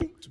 He's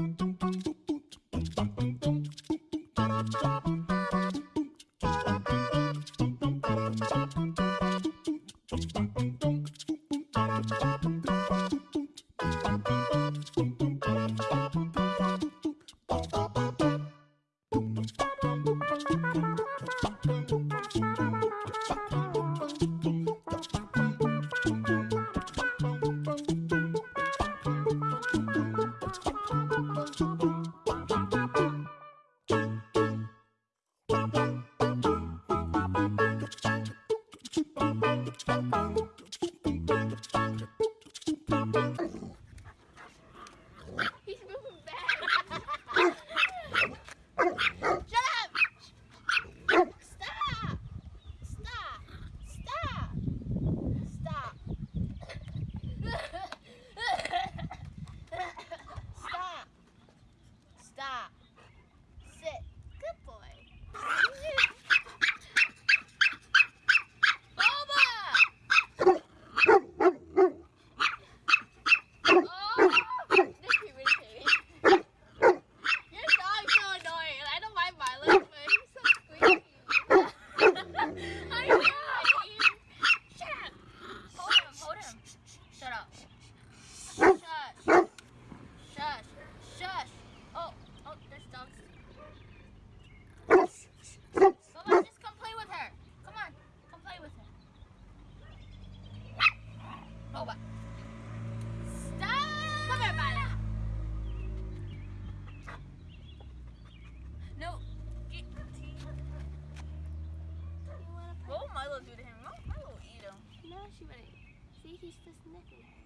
he's just sniffing her.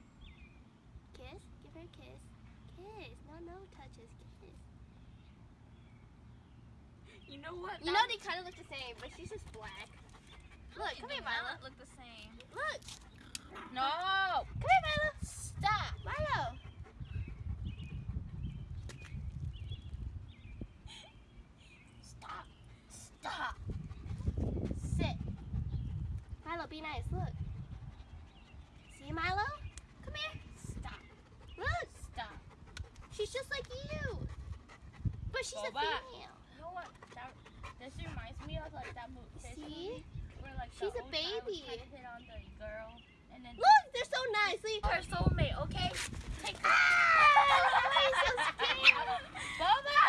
Kiss? Give her a kiss. Kiss. No, no touches. Kiss. You know what? You know they kind of look the same, but she's just black. Look, come here, Milo. look the same. Look. No. Come here, Milo. Stop. Milo. Stop. Stop. Sit. Milo, be nice. Look. See, Milo? Come here. Stop. Look. Stop. She's just like you. But she's a female. You know what? That, this reminds me of like that movie. See? Where like She's a old guy was baby. hit on the girl, and then Look, they're so nice. Leave her soulmate. Okay. Take. Ah, so scared? Boba.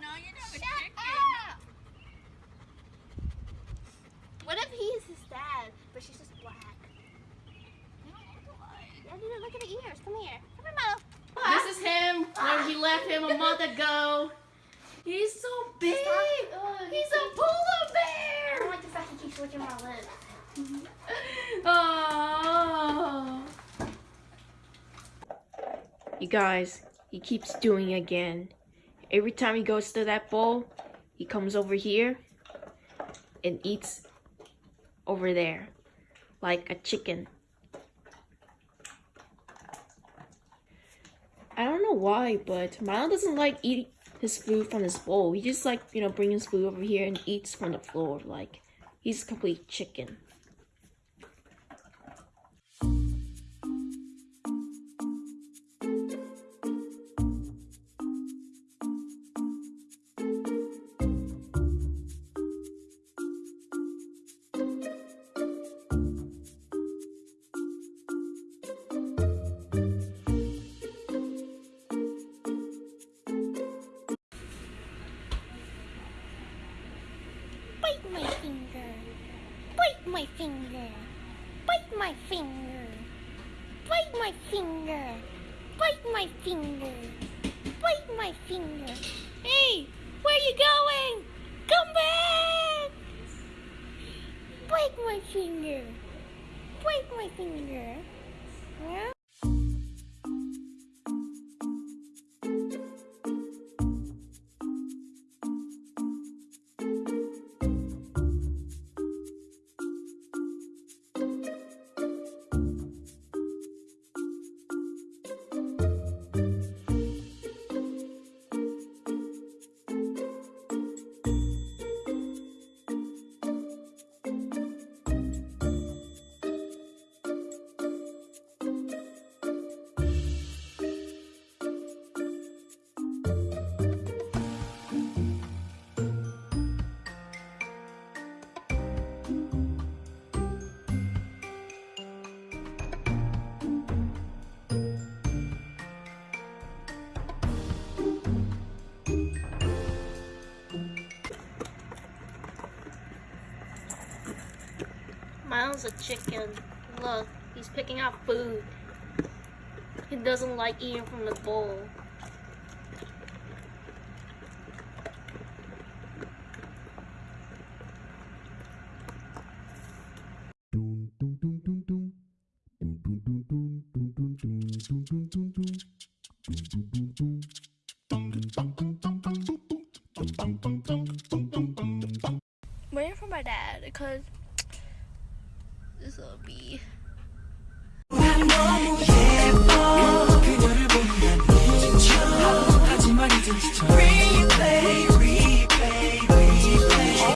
No, you're not a Shut chicken. up. What if he's his dad, but she's just black? Yeah, dude, look at the ears. Come here. Come here, Milo. This is him when we left him a month ago. He's so big. He's a polar I bear. don't licking my lips. Oh. You guys, he keeps doing it again. Every time he goes to that bowl, he comes over here and eats over there like a chicken. I don't know why, but Milo doesn't like eating his food from his bowl. He just like, you know, brings his food over here and eats from the floor. Like, he's a complete chicken. Bite my finger. Bite my finger. Bite my finger. Bite my finger. Bite my finger. Hey, where you going? Come back! Bite my finger. Bite my finger. Yeah? Miles a chicken. Look, he's picking out food. He doesn't like eating from the bowl. Waiting for my dad because this will be yeah.